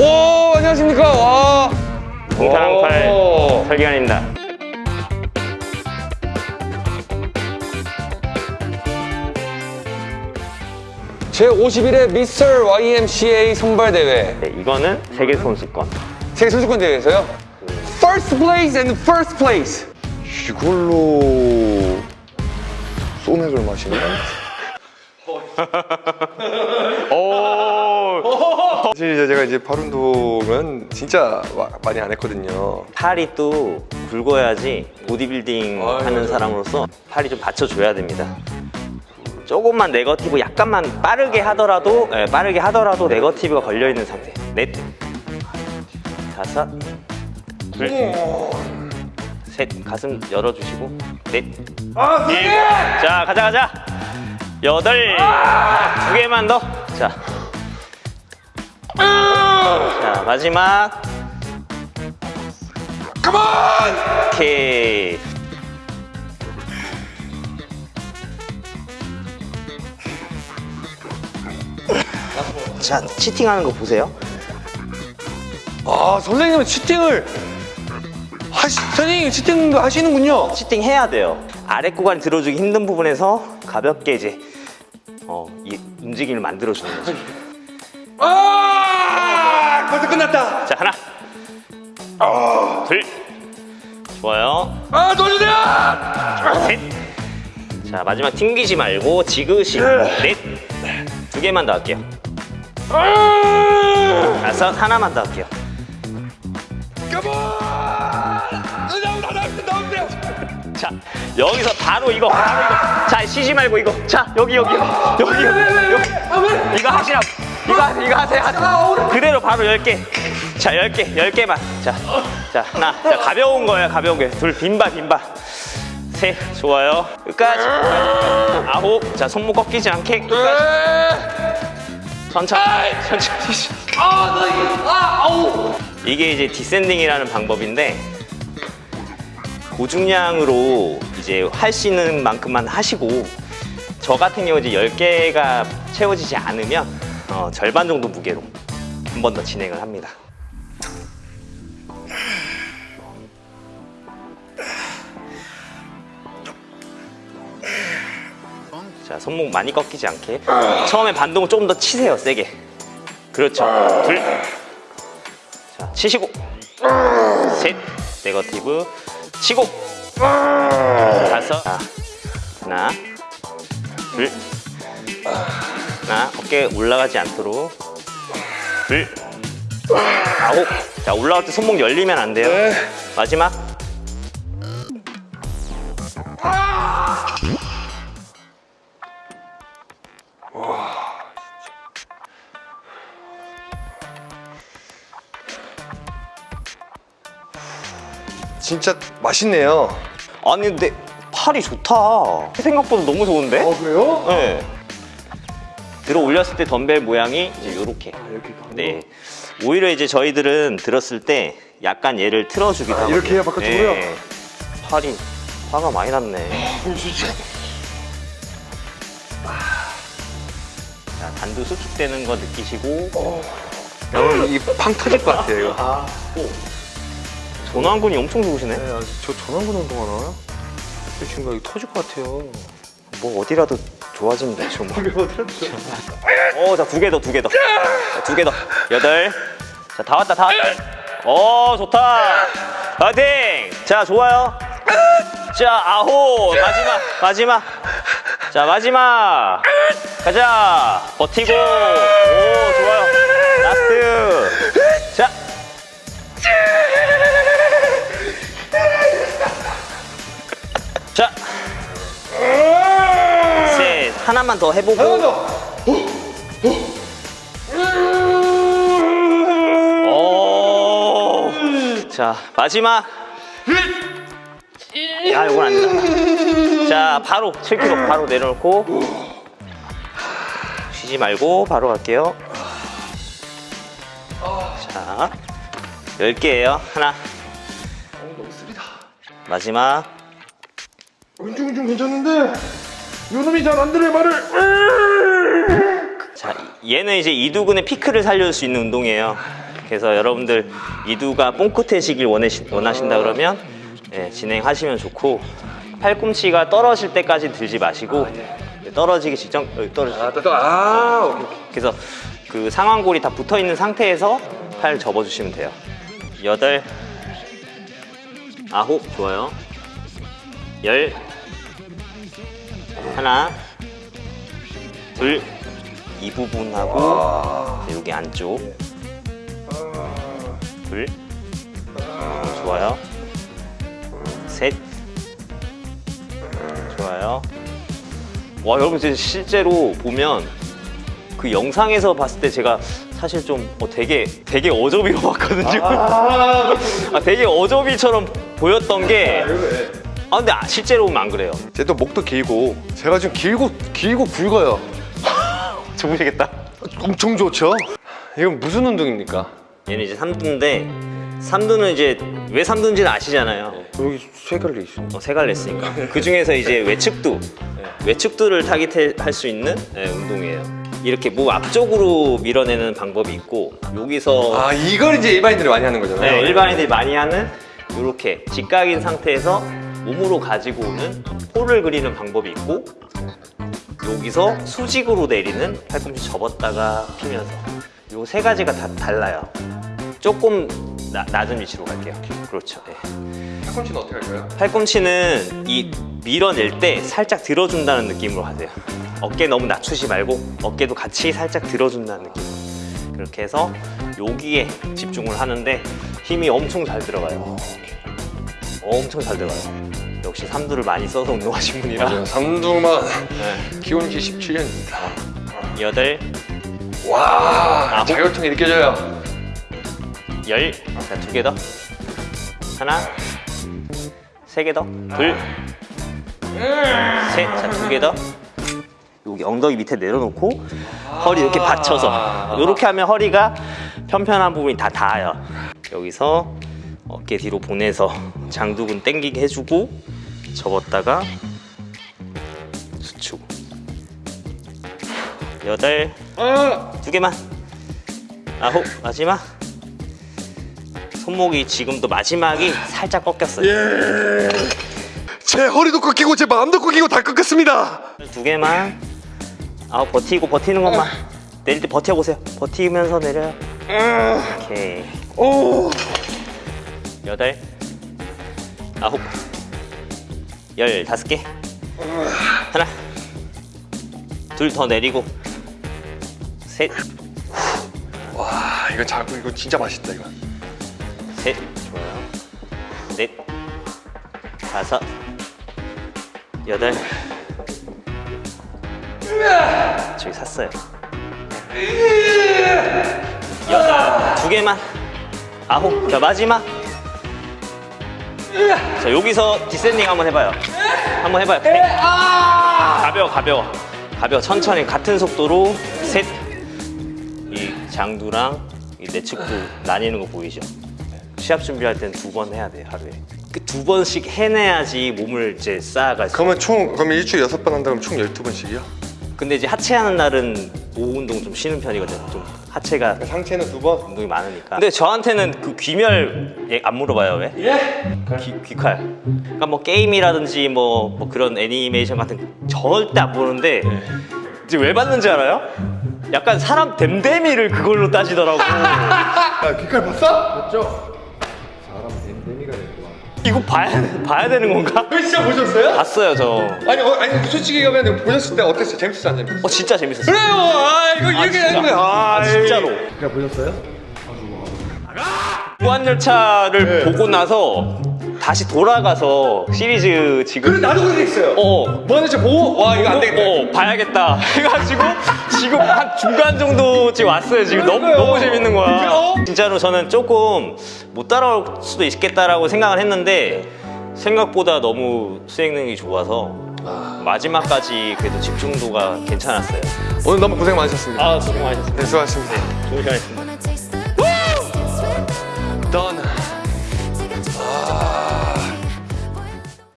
오 안녕하십니까 와 동사랑팔 오. 설기현입니다. 제 51회 미스터 YMCA 선발대회 네, 이거는 세계 선수권. 세계 선수권 대회에서요 First place and first place 이걸로 소맥을 마시네? 사실 제가 이제 팔 운동은 진짜 마- 많이 안 했거든요. 팔이 또 굵어야지 보디빌딩 아유, 하는. 사람으로서 팔이 좀 받쳐줘야 됩니다. 조금만 네거티브 약간만 빠르게 하더라도 예, 빠르게 하더라도 네거티브가 걸려 있는 상태. 넷, 다섯, 둘, 셋. 가슴 열어주시고 넷. 아, 자 가자 가자. 여덟. 두 개만 더. 자. 자 마지막. 오케이. 자, 치팅하는 거 보세요. 아 선생님은 치팅을 하시, 선생님 치팅 하시는군요 치팅 해야 돼요. 아래 구간이 들어주기 힘든 부분에서 가볍게 이제 어, 이 움직임을 만들어주는 거죠. 아 끝났다 자, 하나, 둘, 좋아요. 아 도와주세요 셋. 자, 마지막 튕기지 말고 지그시. 넷. 두 개만 더 할게요. 다섯, 하나만 더 할게요. 자, 여기서 바로 이거, 바로 이거. 자, 쉬지 말고 이거. 자, 여기, 여기, 여기, 여기, 여기. 이거 하시라고. 이거 하세요, 이거 하세요. 그대로 바로 10개. 자, 10개, 10개만. 자, 자, 하나. 자, 가벼운 거예요, 가벼운 거. 둘, 빈바, 빈바. 셋, 좋아요. 끝까지. 아홉. 자, 손목 꺾이지 않게. 끝까지. 천천히. 천천히. 이게 이제 디센딩이라는 방법인데 고중량으로 이제 할 수 있는 만큼만 하시고 저 같은 경우 이제 10개가 채워지지 않으면 어, 절반 정도 무게로 한 번 더 진행을 합니다. 자, 손목 많이 꺾이지 않게 처음에 반동을 조금 더 치세요, 세게. 그렇죠. 둘. 자, 치시고. 셋. 네거티브. 치고. 다섯. 자, 하나. 둘. 하나. 어깨 올라가지 않도록. 둘. 아홉. 자, 올라갈 때 손목 열리면 안 돼요. 마지막. 진짜 맛있네요. 아니, 근데 팔이 좋다. 생각보다 너무 좋은데? 그래요? 네. 들어 올렸을 때 덤벨 모양이 이제 요렇게. 이렇게 네. 오히려 이제 저희들은 들었을 때 약간 얘를 틀어주기도 하고. 아, 이렇게 해요, 바깥쪽으로요? 팔이 화가 많이 났네. 자, 단두 수축되는 거 느끼시고 여러분 이팡 터질 것 같아요 이거. 전완근이 엄청 좋으시네. 네, 아, 저 전완근 운동하나요? 저 친구가 이거 터질 것 같아요. 뭐 어디라도 좋아지면 되죠 뭐. 어, 자, 두 개 더, 두 개 더. 자, 두개 더. 여덟. 자, 다 왔다, 다 왔다. 어, 좋다. 파이팅! 자, 좋아요. 자, 아홉. 마지막, 마지막. 자, 마지막. 가자. 버티고. 오, 좋아요. 라스트. 하나만 더 해보고. 오. 자, 마지막. 야, 이건 안 된다. 자, 바로 7kg 바로 내려놓고 쉬지 말고 바로 갈게요. 자, 10개예요. 하나. 마지막. 왼쪽은 좀 괜찮은데 요놈이 잘 안 들어요 말을. 자, 얘는 이제 이두근의 피크를 살려줄 수 있는 운동이에요. 그래서 여러분들 이두가 뽕긋해지길 원하시, 원하신다 그러면 예, 진행하시면 좋고 팔꿈치가 떨어질 때까지 들지 마시고 떨어지기 직전 어, 떨어지. 아, 또, 또, 아, 오케이. 오케이. 그래서 그 상완골이 다 붙어 있는 상태에서 팔 접어주시면 돼요. 여덟, 아홉 좋아요. 열, 하나, 둘, 이 부분하고 여기 안쪽, 둘, 좋아요. 셋, 좋아요. 와 여러분 진짜 실제로 보면 그 영상에서 봤을 때 제가 사실 좀 어, 되게 되게 어저비로 봤거든요. 아, 되게 어저비처럼 보였던 게. 아 근데 아, 실제로 보면 안 그래요. 쟤도 목도 길고 제가 지금 길고 길고 굵어요. 좋으시겠다. 엄청 좋죠? 이건 무슨 운동입니까? 얘는 이제 삼두인데 삼두는 이제 왜 삼두인지는 아시잖아요. 여기 세 갈래 있어. 어, 세 갈래 했으니까. 그 중에서 이제 외측두, 외측두를 타깃할 수 있는 네, 운동이에요. 이렇게 목 앞쪽으로 밀어내는 방법이 있고 여기서 아 이걸 이제 일반인들이 많이 하는 거잖아요. 네, 일반인들이 많이 하는 이렇게 직각인 상태에서 몸으로 가지고 오는 홀을 그리는 방법이 있고 여기서 수직으로 내리는 팔꿈치 접었다가 피면서 요 세 가지가 다 달라요. 조금 나- 낮은 위치로 갈게요. 그렇죠. 네. 팔꿈치는 어떻게 할까요? 팔꿈치는 이 밀어낼 때 살짝 들어준다는 느낌으로 하세요. 어깨 너무 낮추지 말고 어깨도 같이 살짝 들어준다는 느낌으로. 그렇게 해서 여기에 집중을 하는데 힘이 엄청 잘 들어가요. 엄청 잘 들어가요. 역시 삼두를 많이 써서 운동하신 분이라. 맞아요. 삼두만 네. 기원기 17년입니다. 여덟, 와 아홉. 자율통이 느껴져요. 열, 자, 두 개 더. 하나, 세 개 더. 둘, 셋, 자, 두 개 더. 여기 엉덩이 밑에 내려놓고 허리 이렇게 받쳐서 이렇게 하면 허리가 편편한 부분이 다 닿아요. 여기서 어깨 뒤로 보내서 장두근 당기게 해주고 접었다가 수축. 여덟, 두 개만. 아홉, 마지막. 손목이 지금도 마지막이 살짝 꺾였어요. 제 허리도 꺾이고 제 마음도 꺾이고 다 꺾였습니다. 두 개만. 아 버티고 버티는 것만. 내릴 때 버텨보세요. 버티면서 내려요. 오케이. 오. 여덟, 아홉, 열 다섯 개. 하나, 둘 더 내리고, 셋, 와 이거 자꾸 이거 진짜 맛있다 이거. 셋, 좋아요. 넷, 다섯, 여덟. 저기 샀어요. 여덟, 두 개만. 아홉, 자 마지막. 자 여기서 디센딩 한번 해봐요. 한번 해봐요. 가벼워, 가벼워, 가벼워. 천천히 같은 속도로 셋. 이 장두랑 이 내측도 나뉘는 거 보이죠? 시합 준비할 때는 두번 해야 돼 하루에. 그 두 번씩 해내야지 몸을 이제 쌓아갈 수. 그러면 총 그러면 일주일에 여섯 번 한다 그러면 총 12번씩이요? 근데 이제 하체 하는 날은 오후 운동 좀 쉬는 편이거든. 좀 하체가 상체는 두 번? 운동이 많으니까. 근데 저한테는 그 귀멸 얘안 물어봐요 왜? 예? 귀, 귀칼. 그러니까 뭐 게임이라든지 뭐, 뭐 그런 애니메이션 같은 거 절대 안 보는데 이제 왜 봤는지 알아요? 약간 사람 댐댐이를 그걸로 따지더라고. 야 귀칼 봤어? 맞죠? 이거 봐야 봐야 되는 건가? 그 진짜 보셨어요? 봤어요 저. 아니 어, 아니 솔직히 얘기하면 보셨을 때 어땠어요? 재밌었어 안 재밌었어? 어 진짜 재밌었어요. 그래요. 아 이거 이렇게 진짜. 되는 거야. 아, 아, 진짜로. 그냥 보셨어요? 무한열차를 보고 나서 다시 돌아가서 시리즈 지금 그래 나도 그렇게 했어요. 어 뭐하는 지 보고 와 이거 안 되겠다. 어, 봐야겠다 해가지고 지금 한 중간 정도 지금 왔어요 지금 너무. 너무 재밌는 거야? 진짜로 저는 조금 못 따라올 수도 있겠다라고 생각을 했는데 생각보다 너무 수행 능력이 좋아서 마지막까지 그래도 집중도가 괜찮았어요 오늘 너무 고생 많으셨습니다. 아 수고 많으셨습니다 네 수고하셨습니다. 좋은 시간이었습니다